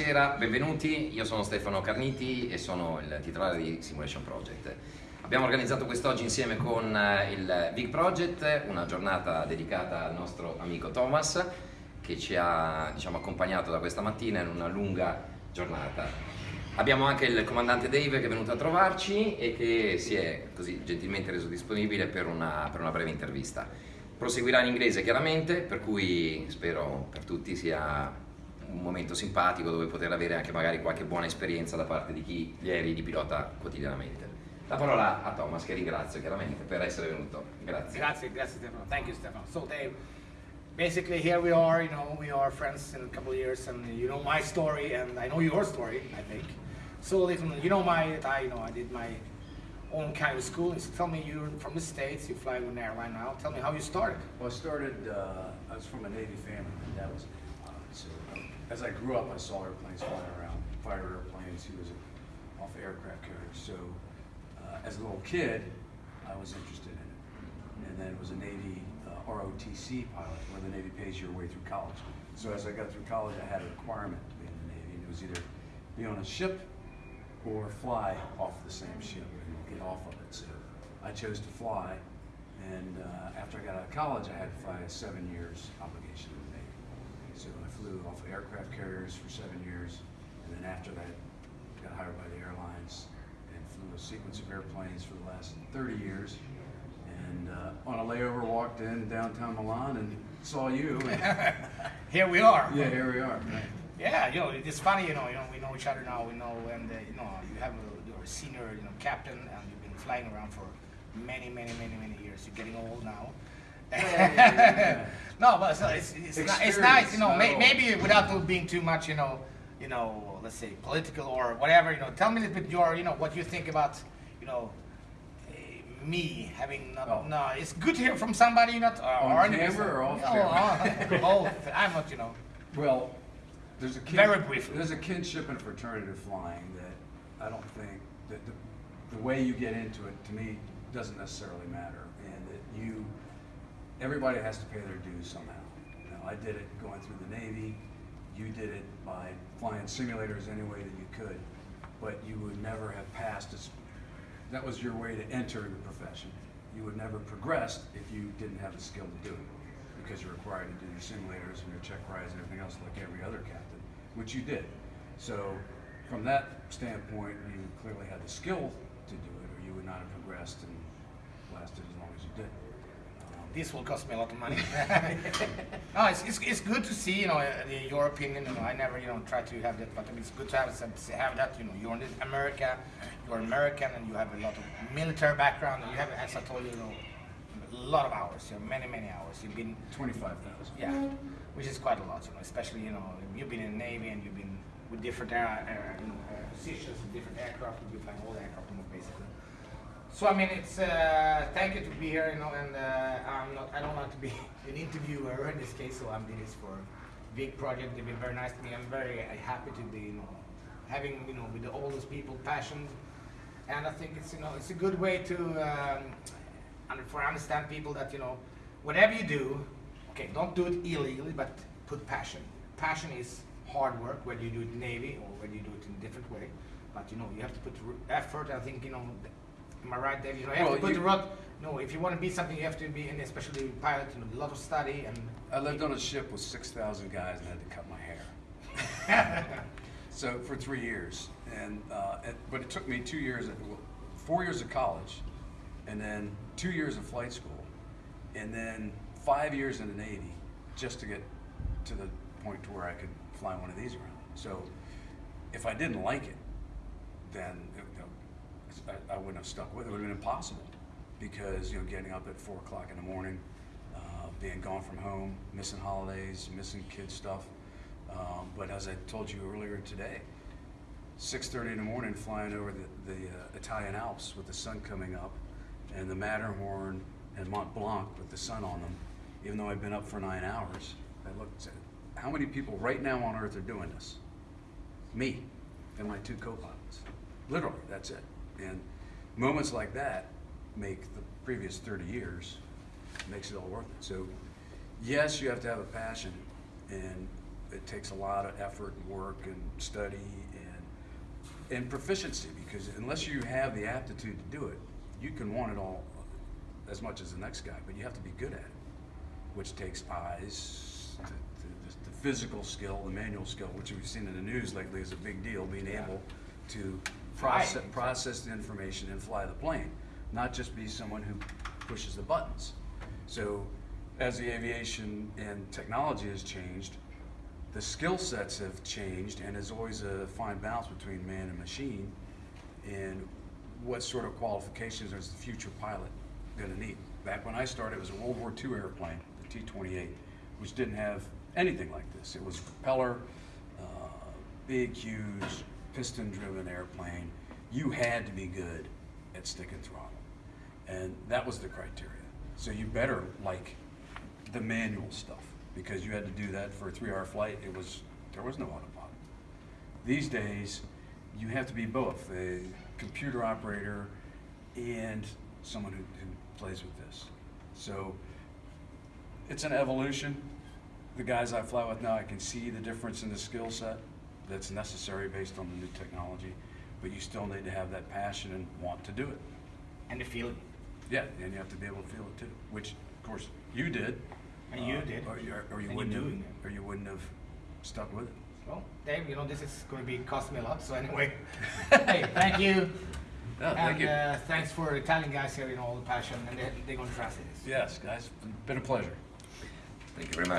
Buonasera, benvenuti, io sono Stefano Carniti e sono il titolare di Simulation Project. Abbiamo organizzato quest'oggi insieme con eh, il Big Project una giornata dedicata al nostro amico Thomas che ci ha diciamo, accompagnato da questa mattina in una lunga giornata. Abbiamo anche il comandante Dave che è venuto a trovarci e che si è così gentilmente reso disponibile per una, per una breve intervista. Proseguirà in inglese chiaramente, per cui spero per tutti sia un momento simpatico dove poter avere anche magari qualche buona esperienza da parte di chi gli aerei di pilota quotidianamente. La parola a Thomas che ringrazio chiaramente per essere venuto. Grazie. Grazie, grazie Stefano. Thank you Stefano. So Dave, basically here we are, you know, we are friends in a couple of years and you know my story and I know your story, I think. So little, you know my, I, you know, I did my own kind of schooling. So tell me, you're from the States, you fly with an airline now. Tell me how you started. Well, I started, uh, I was from a Navy family, dad was pilot, so as I grew up, I saw airplanes flying around, fighter airplanes, he was a- off aircraft carrier, so uh, as a little kid, I was interested in it. And then it was a Navy uh, ROTC pilot, where the Navy pays your way through college. So as I got through college, I had a requirement to be in the Navy, and it was either be on a ship or fly off the same ship and get off of it. So I chose to fly, and uh, after I got out of college, I had to fly a seven years obligation. So I flew off of aircraft carriers for seven years, and then after that, got hired by the airlines and flew a sequence of airplanes for the last 30 years. And uh, on a layover, walked in downtown Milan and saw you. And, Here we are. yeah, here we are. Right. Yeah, you know, it's funny, you know, you know, we know each other now, we know, and uh, you know, you have a, you're a senior, you know, captain, and you've been flying around for many, many, many, many years. You're getting old now. no, but it's, it's, it's, ni- it's nice, you know, may, maybe without being too much, you know, you know, let's say political or whatever, you know, tell me a little bit your, you know, what you think about, you know, me having not, Oh. no, it's good to hear from somebody not uh, On or camera or off no, uh, both. I'm not, you know. Well, there's a kin- Very briefly. There's a kinship and fraternity to flying that I don't think that the, the way you get into it to me doesn't necessarily matter, and that you everybody has to pay their dues somehow. Know, I did it going through the Navy. You did it by flying simulators any way that you could, but you would never have passed. As, that was your way to enter the profession. You would never progress if you didn't have the skill to do it, because you're required to do your simulators and your check rides and everything else like every other captain, which you did. So, from that standpoint, you clearly had the skill to do it, or you would not have progressed and lasted as long as you did. Um, This will cost me a lot of money. no, it's, it's, it's good to see, you know, uh, your opinion. You know, I never, you know, try to have that, but it's good to have, have that. You know, you're in America, you're American, and you have a lot of military background. And you have, as I told you, you know, a lot of hours. You know, many, many hours. You've been, 25,000. yeah, which is quite a lot. You know, especially you know, you've been in the Navy and you've been with different air, air you know, uh, positions, and different aircraft. You're flying all the aircraft, basically. So I mean, it's uh, thank you to be here, you know, and uh, I'm not, I don't want to be an interviewer in this case, so I'm doing this for a big project. They've been very nice to me. I'm very uh, happy to be, you know, having, you know, with all those people passion, and I think it's, you know, it's a good way to, um, for understand people that, you know, whatever you do, okay, don't do it illegally, but put passion. Passion is hard work, whether you do it in Navy or whether you do it in a different way. But you know, you have to put effort. I think you know. Am I right, Dave? You know, you have Well, to put you- the rod. No, if you want to be something, you have to be, and especially pilot, you know, a lot of study and. I lived on a ship with 6,000 guys and had to cut my hair. so for three years, and uh, it, but it took me two years, well, four years of college, and then two years of flight school, and then five years in the Navy, just to get to the point to where I could fly one of these around. So if I didn't like it, then you know, I, I wouldn't have stuck with it. It would have been impossible because you know getting up at four o'clock in the morning, uh, being gone from home, missing holidays, missing kid stuff. Um, but as I told you earlier today, 6:30 in the morning, flying over the, the uh, Italian Alps with the sun coming up, and the Matterhorn and Mont Blanc with the sun on them. Even though I've been up for nine hours, I looked said, "How many people right now on Earth are doing this?" Me and my two co-pilots. Literally, that's it. And moments like that make the previous 30 years makes it all worth it. So, yes, you have to have a passion, and it takes a lot of effort and work and study and, and proficiency, because unless you have the aptitude to do it, you can want it all as much as the next guy, but you have to be good at it, which takes eyes, the, the, the physical skill, the manual skill, which we've seen in the news lately is a big deal, being Yeah. able to Process, process the information and fly the plane, not just be someone who pushes the buttons. So as the aviation and technology has changed, the skill sets have changed and there's always a fine balance between man and machine. And what sort of qualifications is the future pilot gonna need? Back when I started, it was a World War II airplane, the T-28, which didn't have anything like this. It was propeller, uh, big, huge, piston-driven airplane. You had to be good at stick and throttle. And that was the criteria. So you better like the manual stuff, because you had to do that for a three-hour flight. It was, there was no autopilot. These days, you have to be both, a computer operator and someone who, who plays with this. So it's an evolution. The guys I fly with now, I can see the difference in the skill set that's necessary based on the new technology, but you still need to have that passion and want to do it. And to feel it. Yeah, and you have to be able to feel it too, which, of course, you did. And you Uh, did. Or you, or you wouldn't you're have, doing it. or you wouldn't have stuck with it. Well, Dave, you know, this is going to be cost me a lot. So anyway, hey, thank you. Yeah, and thank you. Uh, thanks for the Italian guys here, you know, all the passion, and they, they're going to translate this. Yes, guys, been a pleasure. Thank you very much.